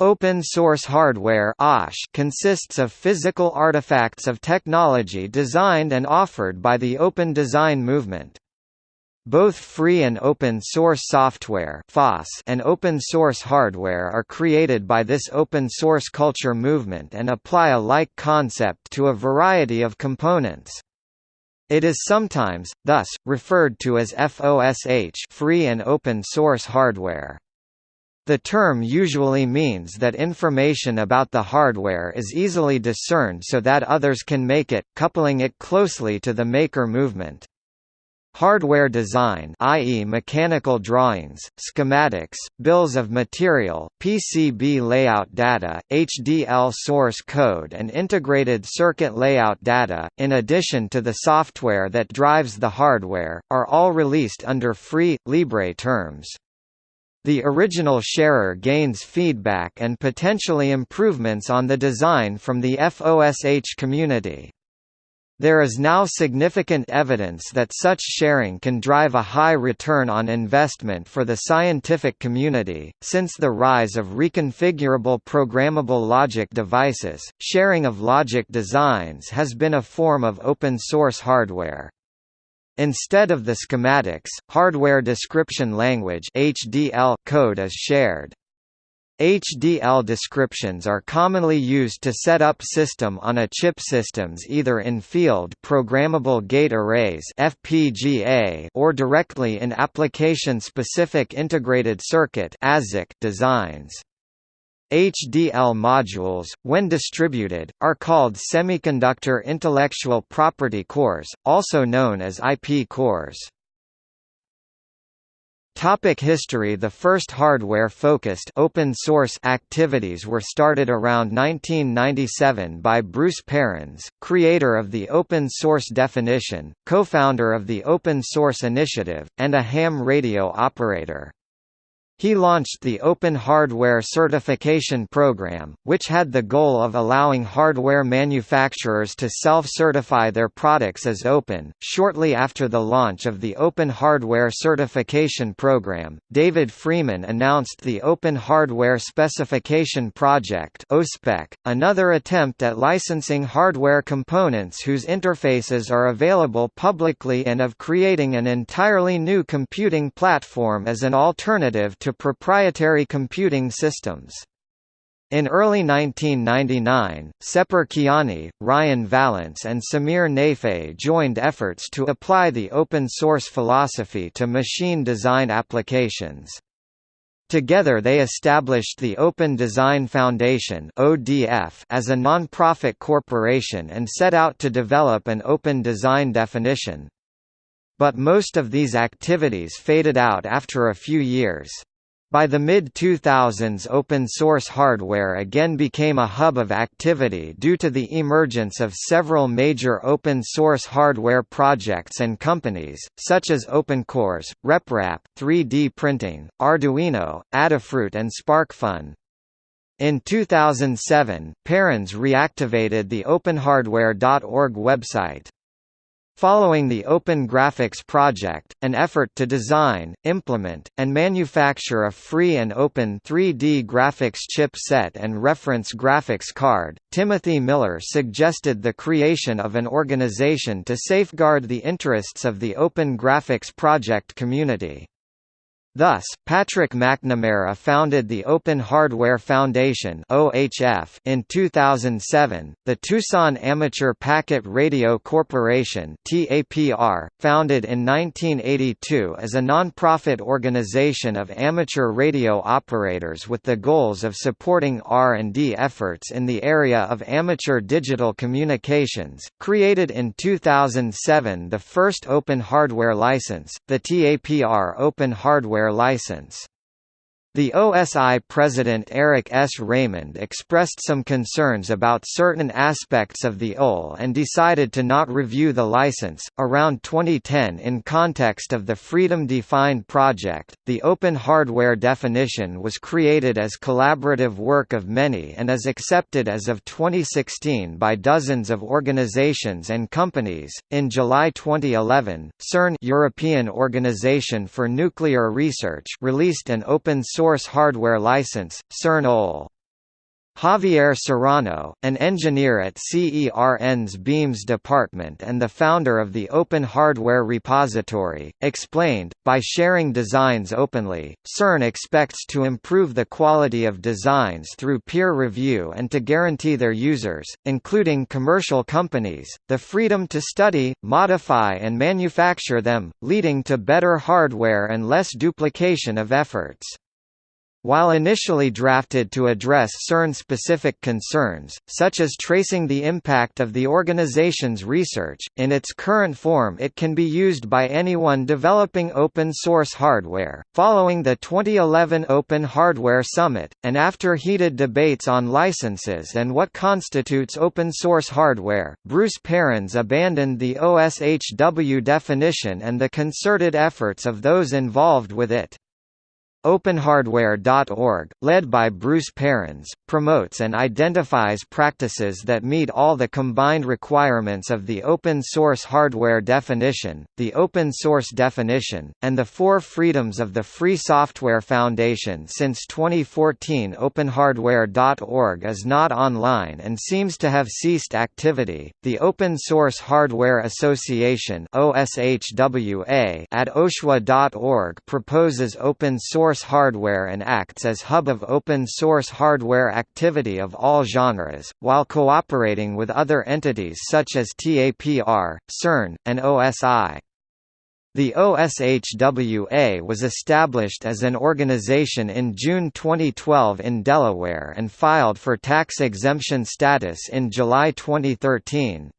Open source hardware consists of physical artifacts of technology designed and offered by the open design movement. Both free and open source software and open source hardware are created by this open source culture movement and apply a like concept to a variety of components. It is sometimes, thus, referred to as FOSH free and open source hardware. The term usually means that information about the hardware is easily discerned so that others can make it, coupling it closely to the maker movement. Hardware design i.e. mechanical drawings, schematics, bills of material, PCB layout data, HDL source code and integrated circuit layout data, in addition to the software that drives the hardware, are all released under free, Libre terms. The original sharer gains feedback and potentially improvements on the design from the FOSH community. There is now significant evidence that such sharing can drive a high return on investment for the scientific community. Since the rise of reconfigurable programmable logic devices, sharing of logic designs has been a form of open source hardware. Instead of the schematics, hardware description language (HDL) code is shared. HDL descriptions are commonly used to set up system-on-a-chip systems either in field programmable gate arrays (FPGA) or directly in application-specific integrated circuit designs. HDL modules, when distributed, are called semiconductor intellectual property cores, also known as IP cores. Topic history The first hardware-focused open-source activities were started around 1997 by Bruce Perens, creator of the open source definition, co-founder of the Open Source Initiative, and a ham radio operator. He launched the Open Hardware Certification Program, which had the goal of allowing hardware manufacturers to self-certify their products as open. Shortly after the launch of the Open Hardware Certification Program, David Freeman announced the Open Hardware Specification Project (OSPEC), another attempt at licensing hardware components whose interfaces are available publicly and of creating an entirely new computing platform as an alternative to to proprietary computing systems. In early 1999, Sepehr Kiani, Ryan Vallance and Samir Nayfeh joined efforts to apply the open-source philosophy to machine design applications. Together they established the Open Design Foundation as a non-profit corporation and set out to develop an open design definition. But most of these activities faded out after a few years. By the mid-2000s open-source hardware again became a hub of activity due to the emergence of several major open-source hardware projects and companies, such as OpenCores, RepRap, 3D printing, Arduino, Adafruit and SparkFun. In 2007, Perens reactivated the OpenHardware.org website. Following the Open Graphics Project, an effort to design, implement, and manufacture a free and open 3D graphics chip set and reference graphics card, Timothy Miller suggested the creation of an organization to safeguard the interests of the Open Graphics Project community. Thus, Patrick McNamara founded the Open Hardware Foundation (OHF) in 2007. The Tucson Amateur Packet Radio Corporation (TAPR), founded in 1982 as a nonprofit organization of amateur radio operators with the goals of supporting R&D efforts in the area of amateur digital communications, created in 2007 the first open hardware license, the TAPR Open Hardware license. The OSI president Eric S. Raymond expressed some concerns about certain aspects of the OL and decided to not review the license. Around 2010, in context of the Freedom Defined project, the open hardware definition was created as collaborative work of many and is accepted as of 2016 by dozens of organizations and companies. In July 2011, CERN European Organization for Nuclear Research released an open source source hardware license, CERN-OL. Javier Serrano, an engineer at CERN's Beams department and the founder of the Open Hardware Repository, explained, by sharing designs openly, CERN expects to improve the quality of designs through peer review and to guarantee their users, including commercial companies, the freedom to study, modify and manufacture them, leading to better hardware and less duplication of efforts. While initially drafted to address CERN-specific concerns, such as tracing the impact of the organization's research, in its current form it can be used by anyone developing open-source hardware. Following the 2011 Open Hardware Summit, and after heated debates on licenses and what constitutes open-source hardware, Bruce Perens abandoned the OSHW definition and the concerted efforts of those involved with it. OpenHardware.org, led by Bruce Perens, promotes and identifies practices that meet all the combined requirements of the open source hardware definition, the open source definition, and the four freedoms of the Free Software Foundation. Since 2014, OpenHardware.org is not online and seems to have ceased activity. The Open Source Hardware Association (OSHWA) at OSHWA.org proposes open source source hardware and acts as hub of open-source hardware activity of all genres, while cooperating with other entities such as TAPR, CERN, and OSI. The OSHWA was established as an organization in June 2012 in Delaware and filed for tax exemption status in July 2013.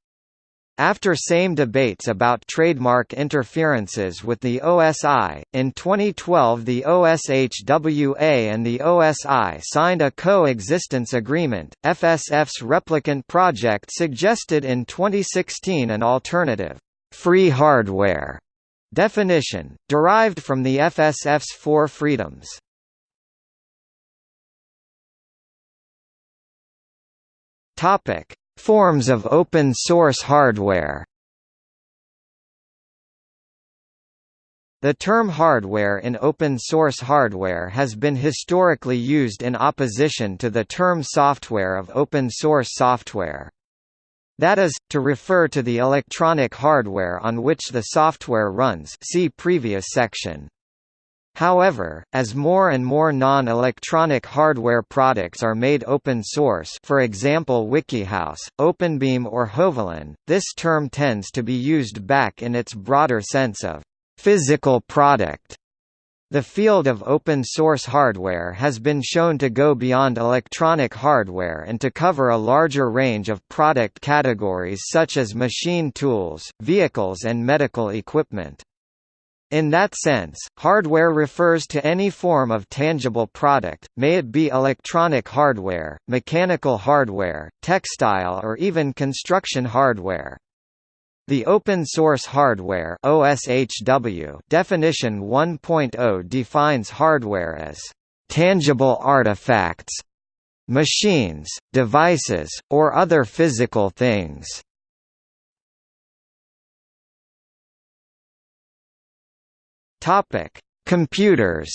After same debates about trademark interferences with the OSI, in 2012 the OSHWA and the OSI signed a coexistence agreement. FSF's replicant project suggested in 2016 an alternative, free hardware definition, derived from the FSF's four freedoms. Topic: Forms of open source hardware The term hardware in open source hardware has been historically used in opposition to the term software of open source software. That is, to refer to the electronic hardware on which the software runs see previous section. However, as more and more non-electronic hardware products are made open source for example WikiHouse, OpenBeam or Hovalin, this term tends to be used back in its broader sense of «physical product». The field of open-source hardware has been shown to go beyond electronic hardware and to cover a larger range of product categories such as machine tools, vehicles and medical equipment. In that sense, hardware refers to any form of tangible product, may it be electronic hardware, mechanical hardware, textile or even construction hardware. The Open Source Hardware OSHW definition 1.0 defines hardware as tangible artifacts, machines, devices, or other physical things. Topic: Computers.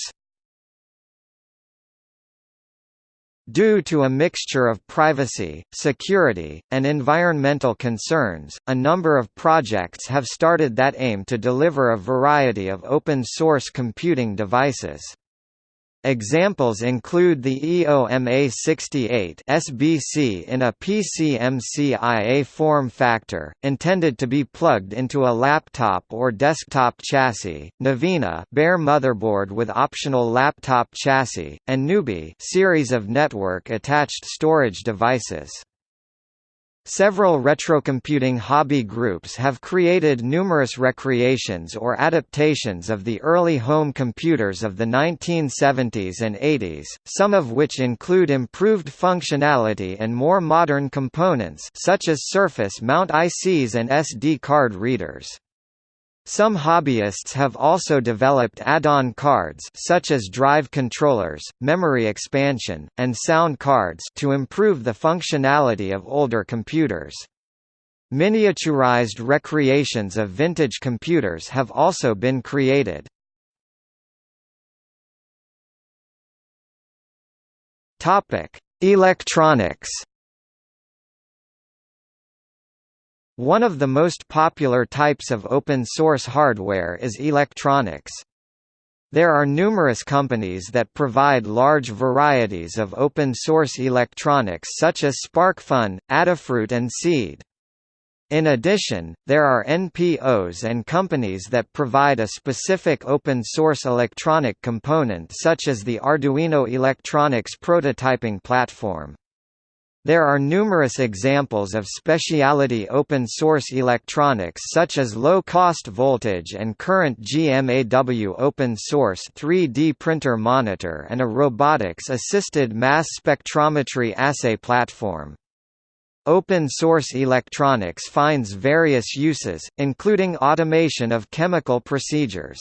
Due to a mixture of privacy, security, and environmental concerns, a number of projects have started that aim to deliver a variety of open-source computing devices. Examples include the EOMA68 SBC in a PCMCIA form factor, intended to be plugged into a laptop or desktop chassis, Novena bare motherboard with optional laptop chassis, and Nubi series of network-attached storage devices. Several retrocomputing hobby groups have created numerous recreations or adaptations of the early home computers of the 1970s and 80s, some of which include improved functionality and more modern components such as surface mount ICs and SD card readers. Some hobbyists have also developed add-on cards such as drive controllers, memory expansion, and sound cards to improve the functionality of older computers. Miniaturized recreations of vintage computers have also been created. Electronics One of the most popular types of open-source hardware is electronics. There are numerous companies that provide large varieties of open-source electronics such as SparkFun, Adafruit and Seeed. In addition, there are NPOs and companies that provide a specific open-source electronic component such as the Arduino Electronics prototyping platform. There are numerous examples of specialty open-source electronics such as low-cost voltage and current GMAW open-source 3D printer monitor and a robotics-assisted mass spectrometry assay platform. Open-source electronics finds various uses, including automation of chemical procedures.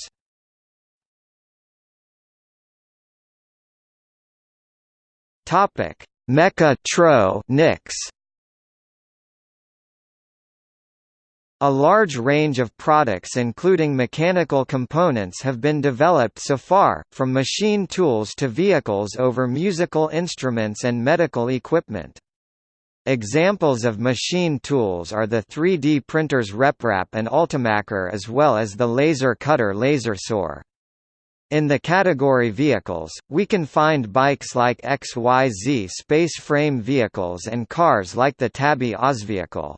Topic Mecha Tro Nix A large range of products including mechanical components have been developed so far, from machine tools to vehicles over musical instruments and medical equipment. Examples of machine tools are the 3D printers RepRap and Ultimaker as well as the laser cutter Lasersaur. In the category vehicles, we can find bikes like XYZ space frame vehicles and cars like the Tabby OSVehicle.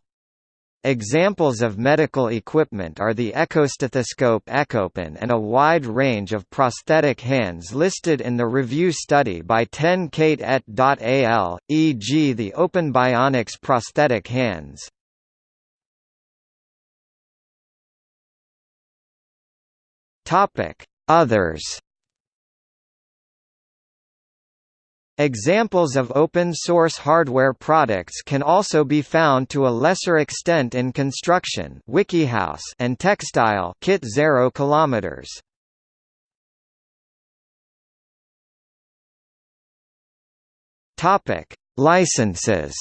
Examples of medical equipment are the echostethoscope Echopen and a wide range of prosthetic hands listed in the review study by ten Kate et al., e.g. the Open Bionics prosthetic hands. Topic Others Examples of open-source hardware products can also be found to a lesser extent in construction WikiHouse and textile Kit 0 kilometers. Topic: Licenses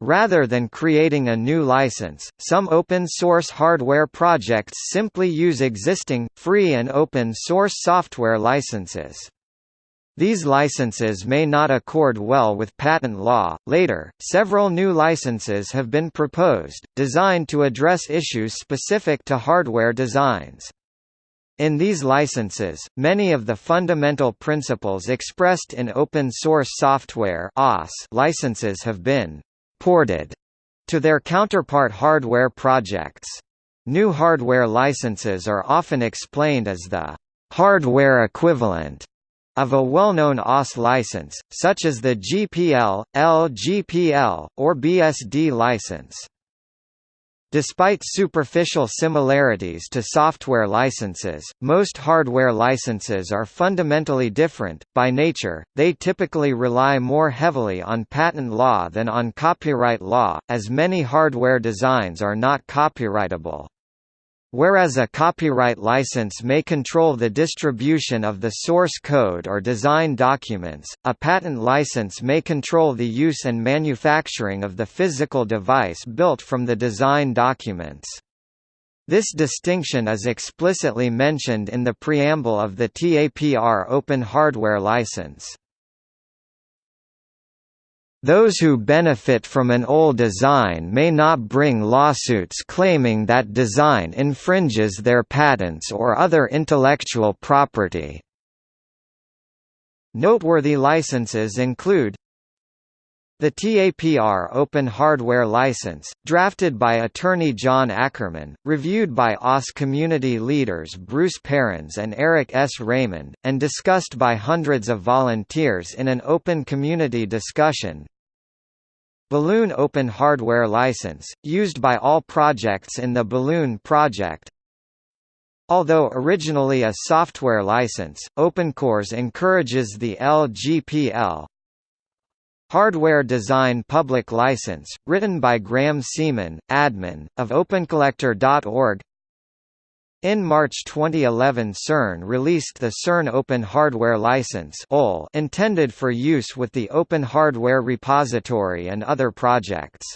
Rather than creating a new license, some open-source hardware projects simply use existing, free and open-source software licenses. These licenses may not accord well with patent law. Later, several new licenses have been proposed, designed to address issues specific to hardware designs. In these licenses, many of the fundamental principles expressed in open source software licenses have been ported to their counterpart hardware projects. New hardware licenses are often explained as the hardware equivalent of a well-known OS license, such as the GPL, LGPL, or BSD license. Despite superficial similarities to software licenses, most hardware licenses are fundamentally different. By nature, they typically rely more heavily on patent law than on copyright law, as many hardware designs are not copyrightable. Whereas a copyright license may control the distribution of the source code or design documents, a patent license may control the use and manufacturing of the physical device built from the design documents. This distinction is explicitly mentioned in the preamble of the TAPR Open Hardware License. Those who benefit from an old design may not bring lawsuits claiming that design infringes their patents or other intellectual property. Noteworthy licenses include the TAPR Open Hardware License, drafted by attorney John Ackerman, reviewed by OS community leaders Bruce Perens and Eric S. Raymond, and discussed by hundreds of volunteers in an open community discussion. Balloon Open Hardware License, used by all projects in the Balloon project, Although originally a software license, OpenCores encourages the LGPL Hardware Design Public License, written by Graham Seaman, admin, of OpenCollector.org in March 2011 CERN released the CERN Open Hardware License intended for use with the Open Hardware Repository and other projects.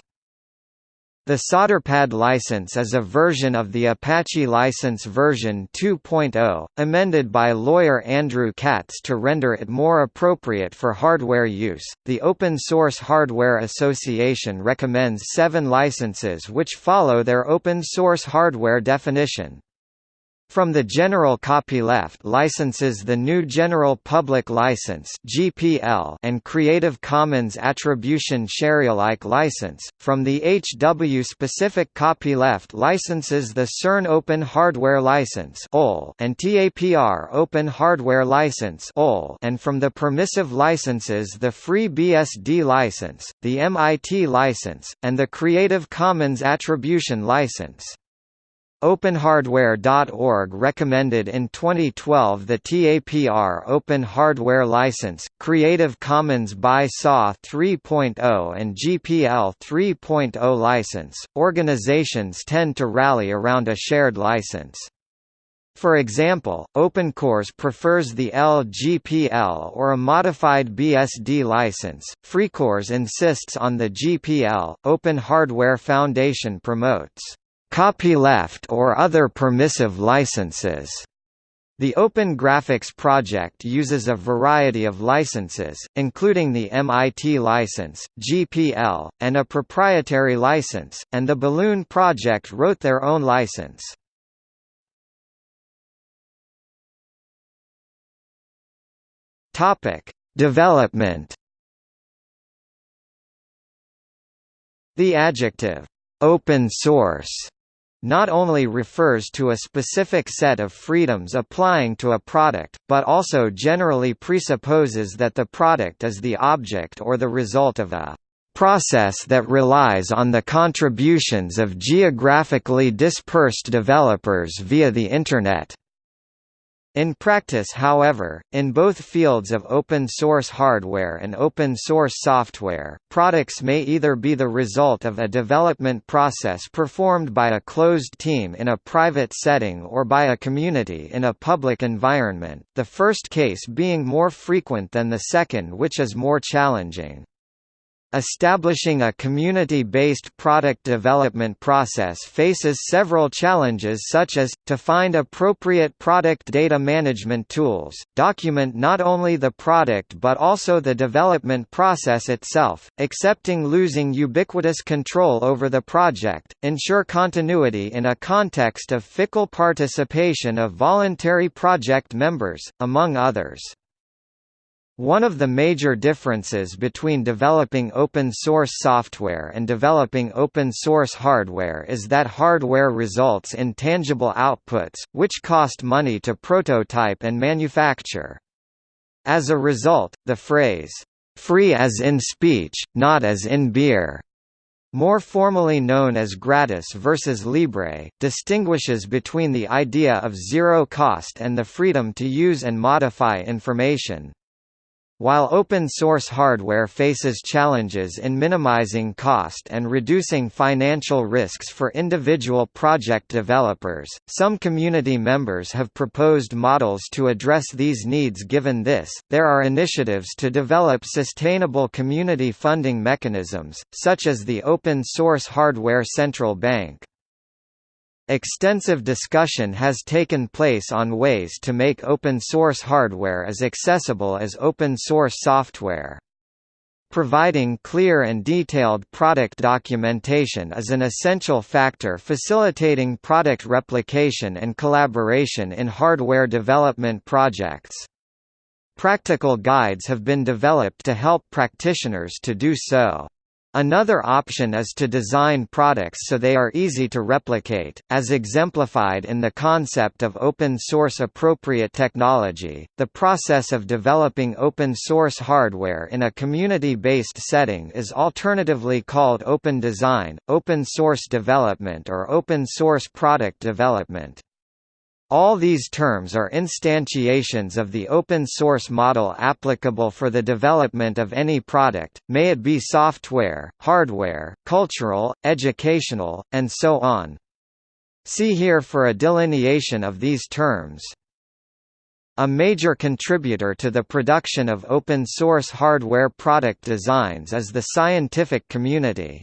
The Solderpad license is a version of the Apache license version 2.0, amended by lawyer Andrew Katz to render it more appropriate for hardware use. The Open Source Hardware Association recommends seven licenses which follow their open source hardware definition. From the General Copyleft licenses the new General Public License (GPL) and Creative Commons Attribution Sharealike license. From the HW Specific Copyleft licenses the CERN Open Hardware License and TAPR Open Hardware License and from the permissive licenses the Free BSD license, the MIT license, and the Creative Commons Attribution license. OpenHardware.org recommended in 2012 the TAPR Open Hardware License, Creative Commons by SA 3.0 and GPL 3.0 license. Organizations tend to rally around a shared license. For example, OpenCores prefers the LGPL or a modified BSD license. FreeCores insists on the GPL. Open Hardware Foundation promotes copyleft or other permissive licenses. The Open Graphics project uses a variety of licenses, including the MIT license, GPL, and a proprietary license, and the Balloon project wrote their own license. Topic: Development. The adjective open source not only refers to a specific set of freedoms applying to a product, but also generally presupposes that the product is the object or the result of a process that relies on the contributions of geographically dispersed developers via the Internet. In practice however, in both fields of open source hardware and open source software, products may either be the result of a development process performed by a closed team in a private setting or by a community in a public environment, the first case being more frequent than the second which is more challenging. Establishing a community-based product development process faces several challenges such as, to find appropriate product data management tools, document not only the product but also the development process itself, accepting losing ubiquitous control over the project, ensure continuity in a context of fickle participation of voluntary project members, among others. One of the major differences between developing open-source software and developing open-source hardware is that hardware results in tangible outputs, which cost money to prototype and manufacture. As a result, the phrase, "'free as in speech, not as in beer' more formally known as gratis versus libre, distinguishes between the idea of zero cost and the freedom to use and modify information. While open-source hardware faces challenges in minimizing cost and reducing financial risks for individual project developers, some community members have proposed models to address these needs given this, there are initiatives to develop sustainable community funding mechanisms, such as the Open Source Hardware Central Bank. Extensive discussion has taken place on ways to make open-source hardware as accessible as open-source software. Providing clear and detailed product documentation is an essential factor facilitating product replication and collaboration in hardware development projects. Practical guides have been developed to help practitioners to do so. Another option is to design products so they are easy to replicate, as exemplified in the concept of open source appropriate technology. The process of developing open source hardware in a community based setting is alternatively called open design, open source development, or open source product development. All these terms are instantiations of the open-source model applicable for the development of any product, may it be software, hardware, cultural, educational, and so on. See here for a delineation of these terms. A major contributor to the production of open-source hardware product designs is the scientific community.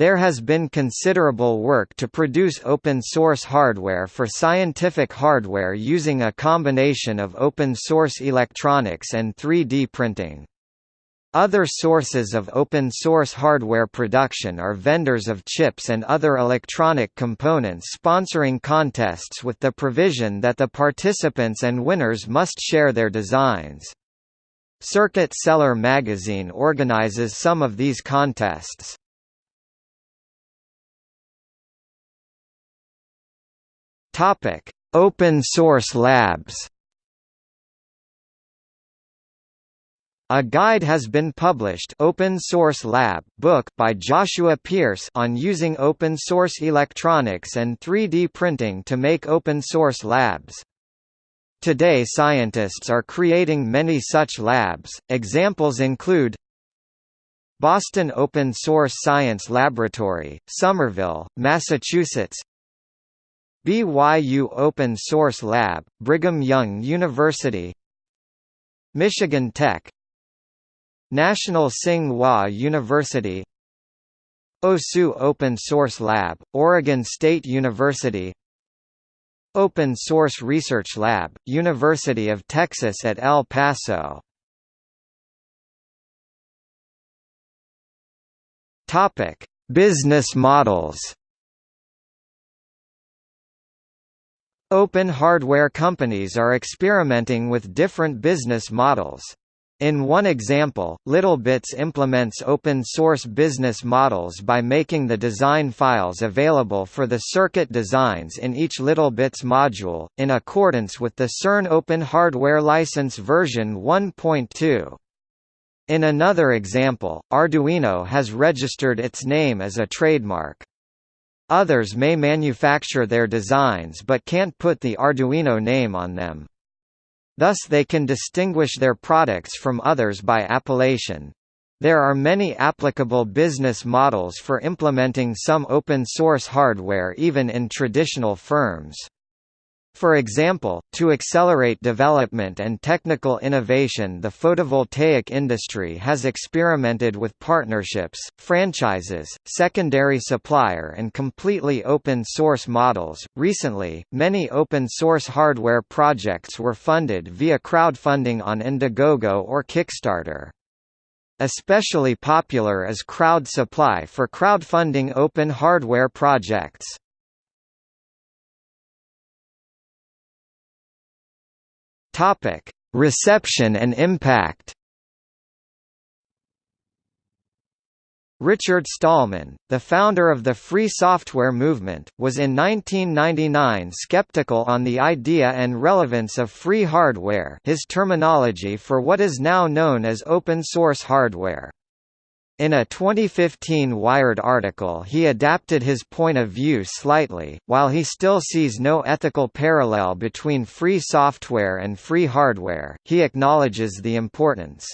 There has been considerable work to produce open-source hardware for scientific hardware using a combination of open-source electronics and 3D printing. Other sources of open-source hardware production are vendors of chips and other electronic components sponsoring contests with the provision that the participants and winners must share their designs. Circuit Cellar magazine organizes some of these contests. Topic: Open Source Labs. A guide has been published Open Source Lab book by Joshua Pearce on using open source electronics and 3D printing to make open source labs. Today scientists are creating many such labs, examples include Boston Open Source Science Laboratory, Somerville, Massachusetts BYU Open Source Lab, Brigham Young University Michigan Tech National Tsing-Hua University OSU Open Source Lab, Oregon State University Open Source Research Lab, University of Texas at El Paso. Business models Open hardware companies are experimenting with different business models. In one example, LittleBits implements open-source business models by making the design files available for the circuit designs in each LittleBits module, in accordance with the CERN Open Hardware License version 1.2. In another example, Arduino has registered its name as a trademark. Others may manufacture their designs but can't put the Arduino name on them. Thus they can distinguish their products from others by appellation. There are many applicable business models for implementing some open-source hardware even in traditional firms. For example, to accelerate development and technical innovation the photovoltaic industry has experimented with partnerships, franchises, secondary supplier and completely open source models. Recently, many open source hardware projects were funded via crowdfunding on Indiegogo or Kickstarter. Especially popular is Crowd Supply for crowdfunding open hardware projects. Topic: Reception and impact. Richard Stallman, the founder of the free software movement, was in 1999 skeptical on the idea and relevance of free hardware his terminology for what is now known as open-source hardware. In a 2015 Wired article he adapted his point of view slightly, while he still sees no ethical parallel between free software and free hardware, he acknowledges the importance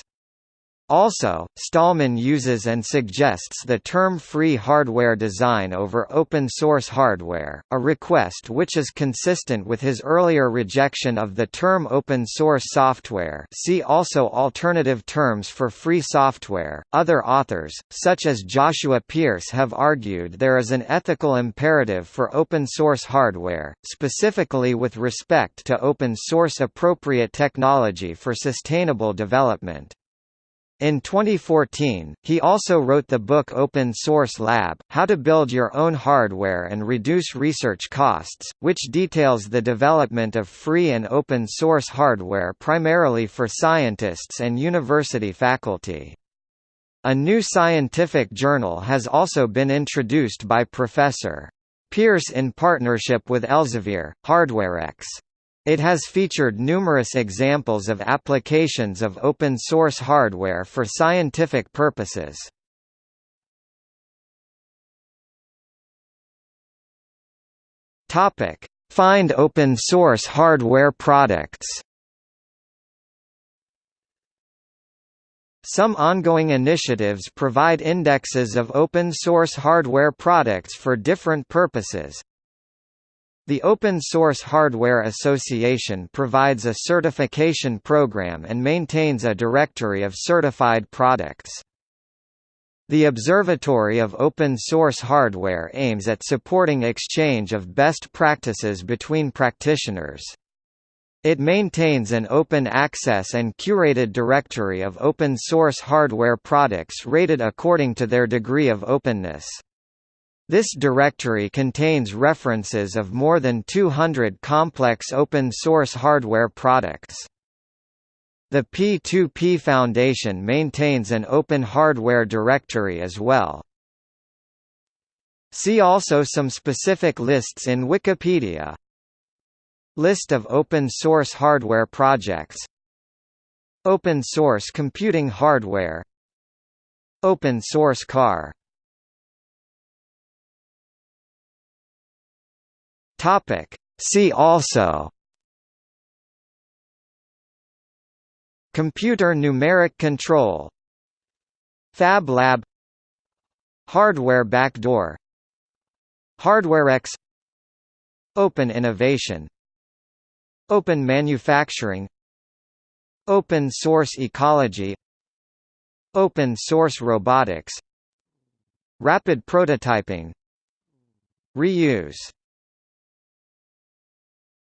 also, Stallman uses and suggests the term free hardware design over open-source hardware, a request which is consistent with his earlier rejection of the term open-source software see also alternative terms for free software. Other authors, such as Joshua Pearce have argued there is an ethical imperative for open-source hardware, specifically with respect to open-source appropriate technology for sustainable development. In 2014, he also wrote the book Open Source Lab, How to Build Your Own Hardware and Reduce Research Costs, which details the development of free and open source hardware primarily for scientists and university faculty. A new scientific journal has also been introduced by Professor. Pearce in partnership with Elsevier, HardwareX. It has featured numerous examples of applications of open-source hardware for scientific purposes. Find open-source hardware products. Some ongoing initiatives provide indexes of open-source hardware products for different purposes, the Open Source Hardware Association provides a certification program and maintains a directory of certified products. The Observatory of Open Source Hardware aims at supporting exchange of best practices between practitioners. It maintains an open access and curated directory of open source hardware products rated according to their degree of openness. This directory contains references of more than 200 complex open source hardware products. The P2P Foundation maintains an open hardware directory as well. See also some specific lists in Wikipedia. List of open source hardware projects Open source computing hardware Open source car Topic. See also. Computer numeric control. Fab Lab. Hardware backdoor. HardwareX Open innovation. Open manufacturing. Open source ecology. Open source robotics. Rapid prototyping. Reuse